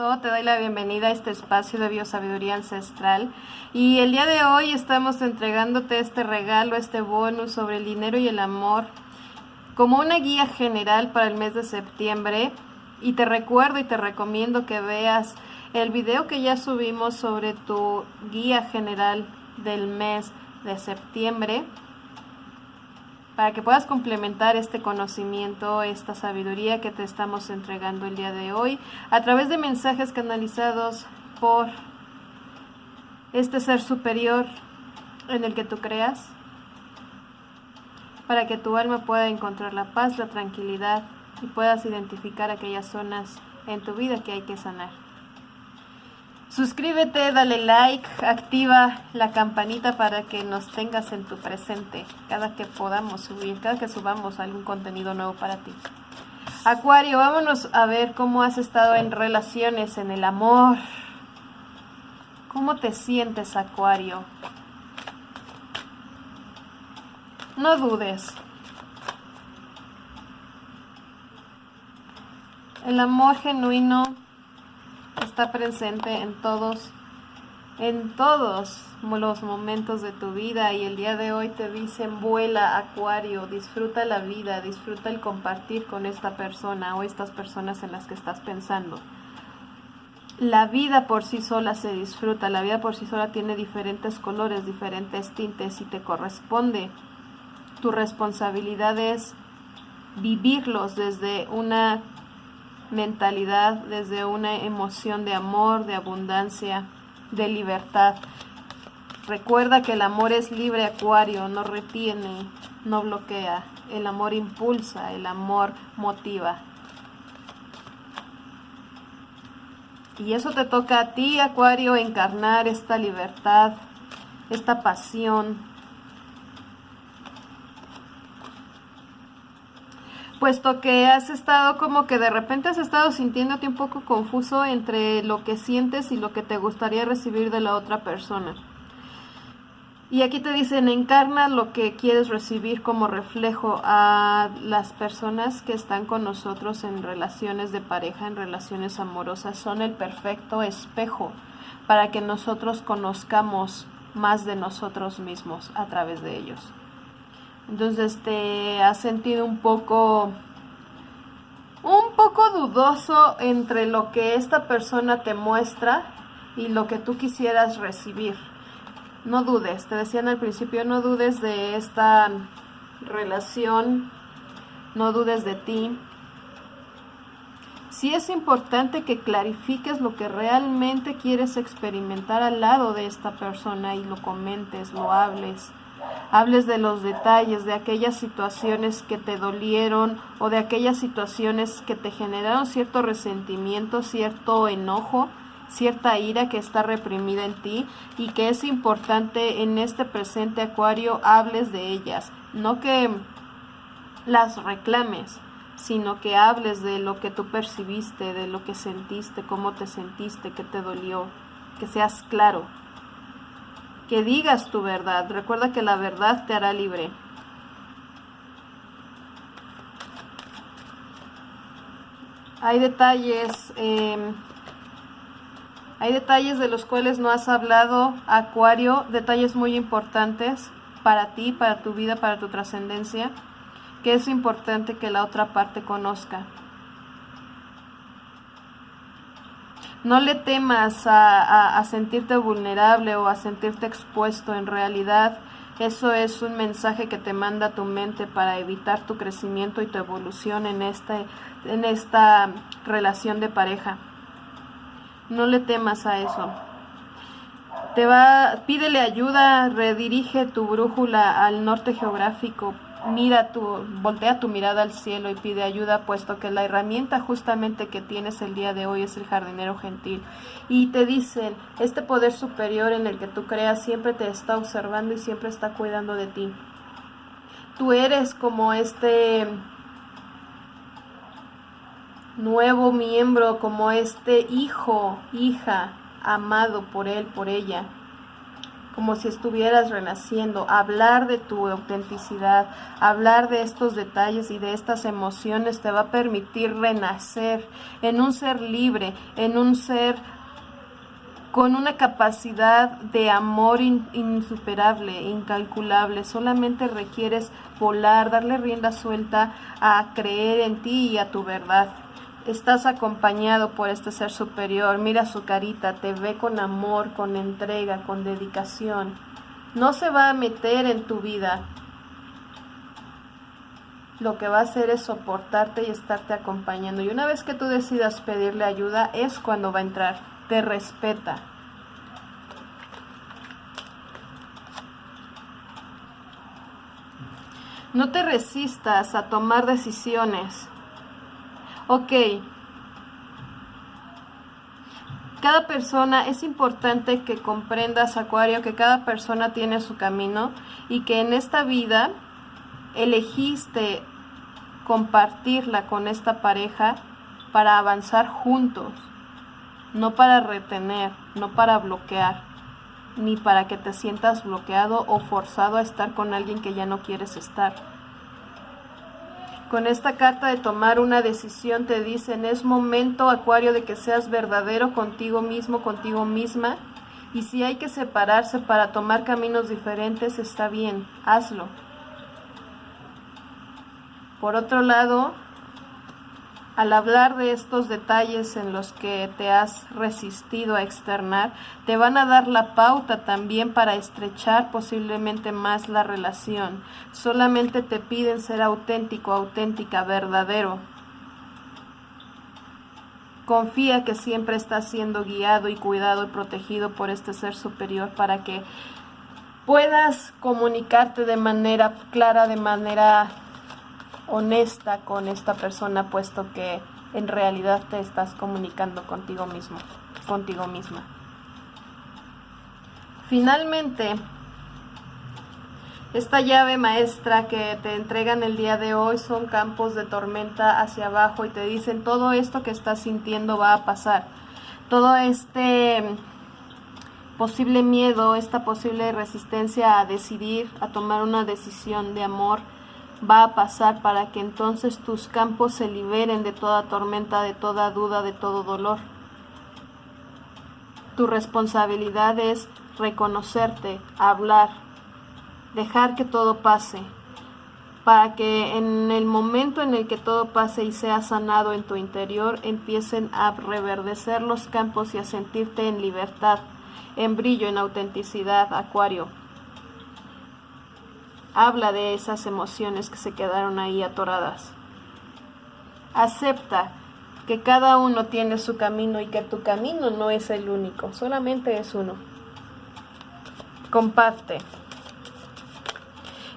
Te doy la bienvenida a este espacio de biosabiduría ancestral. Y el día de hoy estamos entregándote este regalo, este bonus sobre el dinero y el amor como una guía general para el mes de septiembre. Y te recuerdo y te recomiendo que veas el video que ya subimos sobre tu guía general del mes de septiembre para que puedas complementar este conocimiento, esta sabiduría que te estamos entregando el día de hoy a través de mensajes canalizados por este ser superior en el que tú creas, para que tu alma pueda encontrar la paz, la tranquilidad y puedas identificar aquellas zonas en tu vida que hay que sanar. Suscríbete, dale like, activa la campanita para que nos tengas en tu presente cada que podamos subir, cada que subamos algún contenido nuevo para ti. Acuario, vámonos a ver cómo has estado en relaciones, en el amor. ¿Cómo te sientes, Acuario? No dudes. El amor genuino está presente en todos, en todos los momentos de tu vida y el día de hoy te dicen vuela acuario, disfruta la vida, disfruta el compartir con esta persona o estas personas en las que estás pensando. La vida por sí sola se disfruta, la vida por sí sola tiene diferentes colores, diferentes tintes y te corresponde. Tu responsabilidad es vivirlos desde una mentalidad, desde una emoción de amor, de abundancia, de libertad. Recuerda que el amor es libre acuario, no retiene, no bloquea. El amor impulsa, el amor motiva. Y eso te toca a ti, acuario, encarnar esta libertad, esta pasión, puesto que has estado como que de repente has estado sintiéndote un poco confuso entre lo que sientes y lo que te gustaría recibir de la otra persona. Y aquí te dicen, encarna lo que quieres recibir como reflejo a las personas que están con nosotros en relaciones de pareja, en relaciones amorosas. Son el perfecto espejo para que nosotros conozcamos más de nosotros mismos a través de ellos. Entonces te has sentido un poco un poco dudoso entre lo que esta persona te muestra y lo que tú quisieras recibir. No dudes, te decían al principio, no dudes de esta relación, no dudes de ti. Sí es importante que clarifiques lo que realmente quieres experimentar al lado de esta persona y lo comentes, lo hables hables de los detalles, de aquellas situaciones que te dolieron o de aquellas situaciones que te generaron cierto resentimiento, cierto enojo, cierta ira que está reprimida en ti y que es importante en este presente acuario hables de ellas, no que las reclames, sino que hables de lo que tú percibiste, de lo que sentiste, cómo te sentiste, qué te dolió, que seas claro que digas tu verdad. Recuerda que la verdad te hará libre. Hay detalles, em, hay detalles de los cuales no has hablado, Acuario, detalles muy importantes para ti, para tu vida, para tu trascendencia, que es importante que la otra parte conozca. No le temas a, sentirte vulnerable o a sentirte expuesto. En realidad, eso es un mensaje que te manda tu mente para evitar tu crecimiento y tu evolución en, este, en esta relación de pareja. No le temas a eso. Te va, pídele ayuda, redirige tu brújula al norte geográfico mira tu, voltea tu mirada al cielo y pide ayuda, puesto que la herramienta justamente que tienes el día de hoy es el jardinero gentil. Y te dicen, este poder superior en el que tú creas siempre te está observando y siempre está cuidando de ti. Tú eres como este nuevo miembro, como este hijo, hija, amado por él, por ella como si estuvieras renaciendo, hablar de tu autenticidad, hablar de estos detalles y de estas emociones te va a permitir renacer en un ser libre, en un ser con una capacidad de amor insuperable, incalculable. Solamente requieres volar, darle rienda suelta a creer en ti y a tu verdad. Estás acompañado por este ser superior. Mira su carita, te ve con amor, con entrega, con dedicación. No se va a meter en tu vida. Lo que va a hacer es soportarte y estarte acompañando. Y una vez que tú decidas pedirle ayuda, es cuando va a entrar. Te respeta. No te resistas a tomar decisiones Ok. Cada persona, es importante que comprendas, Acuario, que cada persona tiene su camino y que en esta vida elegiste compartirla con esta pareja para avanzar juntos, no para retener, no para bloquear, ni para que te sientas bloqueado o forzado a estar con alguien que ya no quieres estar. Con esta carta de tomar una decisión te dicen, es momento, Acuario, de que seas verdadero contigo mismo, contigo misma. Y si hay que separarse para tomar caminos diferentes, está bien, hazlo. Por otro lado, al hablar de estos detalles en los que te has resistido a externar, te van a dar la pauta también para estrechar posiblemente más la relación. Solamente te piden ser auténtico, auténtica, verdadero. Confía que siempre estás siendo guiado y cuidado y protegido por este ser superior para que puedas comunicarte de manera clara, de manera honesta con esta persona, puesto que en realidad te estás comunicando contigo mismo, contigo misma. Finalmente, esta llave maestra que te entregan el día de hoy son campos de tormenta hacia abajo y te dicen todo esto que estás sintiendo va a pasar. Todo este posible miedo, esta posible resistencia a decidir, a tomar una decisión de amor, va a pasar para que entonces tus campos se liberen de toda tormenta, de toda duda, de todo dolor. Tu responsabilidad es reconocerte, hablar, dejar que todo pase, para que en el momento en el que todo pase y sea sanado en tu interior, empiecen a reverdecer los campos y a sentirte en libertad, en brillo, en autenticidad, Acuario. Habla de esas emociones que se quedaron ahí atoradas. Acepta que cada uno tiene su camino y que tu camino no es el único, solamente es uno. Comparte.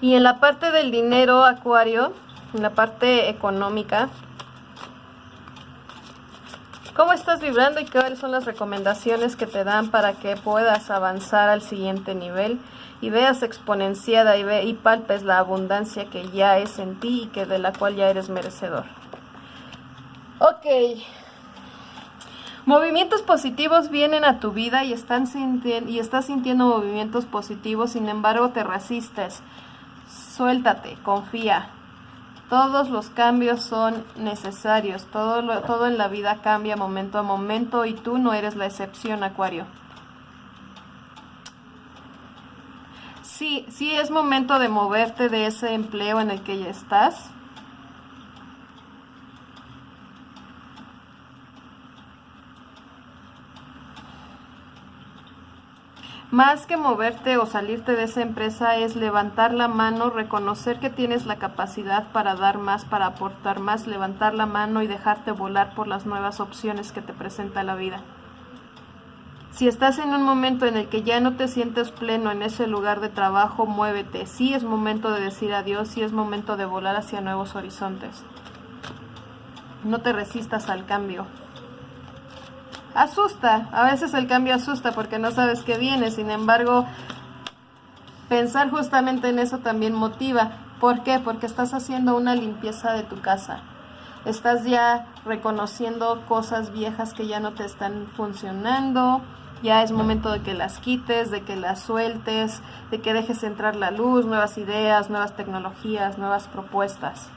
Y en la parte del dinero, Acuario, en la parte económica, ¿cómo estás vibrando y cuáles son las recomendaciones que te dan para que puedas avanzar al siguiente nivel? Y veas exponenciada y, ve, y palpes la abundancia que ya es en ti y que de la cual ya eres merecedor. Ok. Movimientos positivos vienen a tu vida y, están y estás sintiendo movimientos positivos, sin embargo te resistes. Suéltate, confía. Todos los cambios son necesarios, todo, todo en la vida cambia momento a momento y tú no eres la excepción, Acuario. Sí, sí es momento de moverte de ese empleo en el que ya estás. Más que moverte o salirte de esa empresa es levantar la mano, reconocer que tienes la capacidad para dar más, para aportar más, levantar la mano y dejarte volar por las nuevas opciones que te presenta la vida. Si estás en un momento en el que ya no te sientes pleno en ese lugar de trabajo, muévete. Sí es momento de decir adiós, sí es momento de volar hacia nuevos horizontes. No te resistas al cambio. Asusta, a veces el cambio asusta porque no sabes qué viene, sin embargo, pensar justamente en eso también motiva. ¿Por qué? Porque estás haciendo una limpieza de tu casa. Estás ya reconociendo cosas viejas que ya no te están funcionando, Ya es momento de que las quites, de que las sueltes, de que dejes entrar la luz, nuevas ideas, nuevas tecnologías, nuevas propuestas.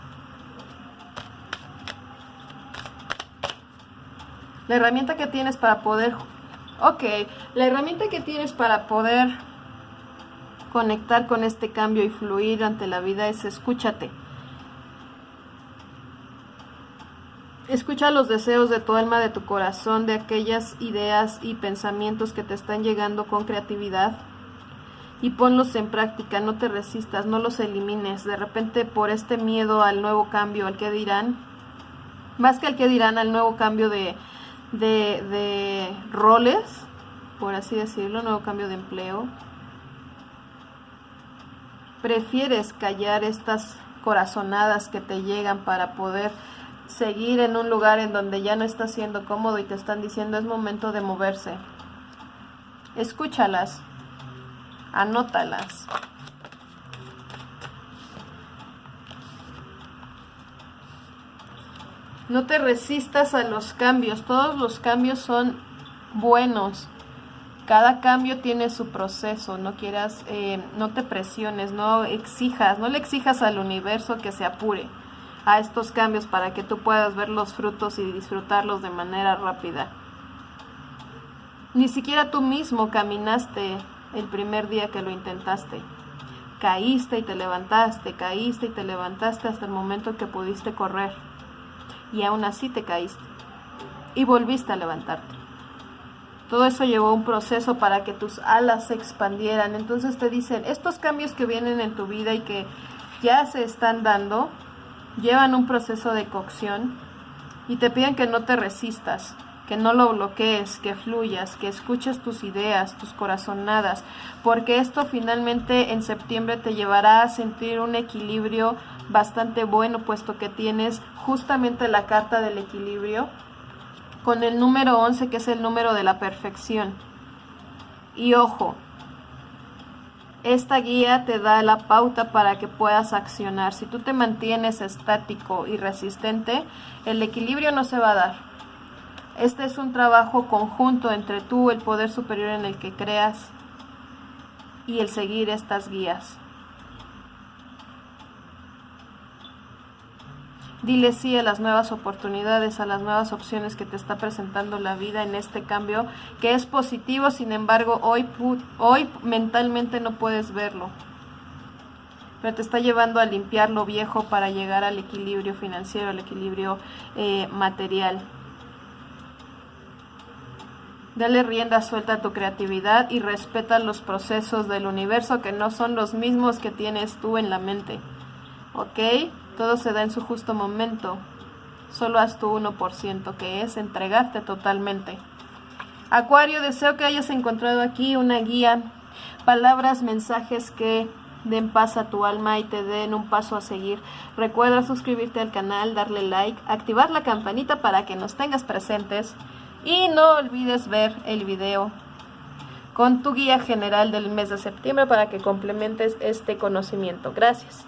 La herramienta que tienes para poder... Ok, la herramienta que tienes para poder conectar con este cambio y fluir ante la vida es escúchate. Escucha los deseos de tu alma, de tu corazón, de aquellas ideas y pensamientos que te están llegando con creatividad y ponlos en práctica, no te resistas, no los elimines. De repente por este miedo al nuevo cambio, al que dirán, más que al que dirán, al nuevo cambio de, de, de roles, por así decirlo, nuevo cambio de empleo, prefieres callar estas corazonadas que te llegan para poder seguir en un lugar en donde ya no estás siendo cómodo y te están diciendo es momento de moverse. Escúchalas, anótalas. No te resistas a los cambios, todos los cambios son buenos. Cada cambio tiene su proceso, no quieras, eh, no te presiones, no exijas, no le exijas al universo que se apure a estos cambios para que tú puedas ver los frutos y disfrutarlos de manera rápida. Ni siquiera tú mismo caminaste el primer día que lo intentaste. Caíste y te levantaste, caíste y te levantaste hasta el momento que pudiste correr. Y aún así te caíste. Y volviste a levantarte. Todo eso llevó un proceso para que tus alas se expandieran. Entonces te dicen, estos cambios que vienen en tu vida y que ya se están dando, llevan un proceso de cocción y te piden que no te resistas, que no lo bloquees, que fluyas, que escuches tus ideas, tus corazonadas, porque esto finalmente en septiembre te llevará a sentir un equilibrio bastante bueno, puesto que tienes justamente la carta del equilibrio con el número 11, que es el número de la perfección. Y ojo, esta guía te da la pauta para que puedas accionar. Si tú te mantienes estático y resistente, el equilibrio no se va a dar. Este es un trabajo conjunto entre tú, el poder superior en el que creas, y el seguir estas guías. Dile sí a las nuevas oportunidades, a las nuevas opciones que te está presentando la vida en este cambio, que es positivo, sin embargo, hoy, hoy mentalmente no puedes verlo. Pero te está llevando a limpiar lo viejo para llegar al equilibrio financiero, al equilibrio eh, material. Dale rienda suelta a tu creatividad y respeta los procesos del universo que no son los mismos que tienes tú en la mente. ¿Ok? Todo se da en su justo momento. Solo haz tu 1%, que es entregarte totalmente. Acuario, deseo que hayas encontrado aquí una guía, palabras, mensajes que den paz a tu alma y te den un paso a seguir. Recuerda suscribirte al canal, darle like, activar la campanita para que nos tengas presentes y no olvides ver el video con tu guía general del mes de septiembre para que complementes este conocimiento. Gracias.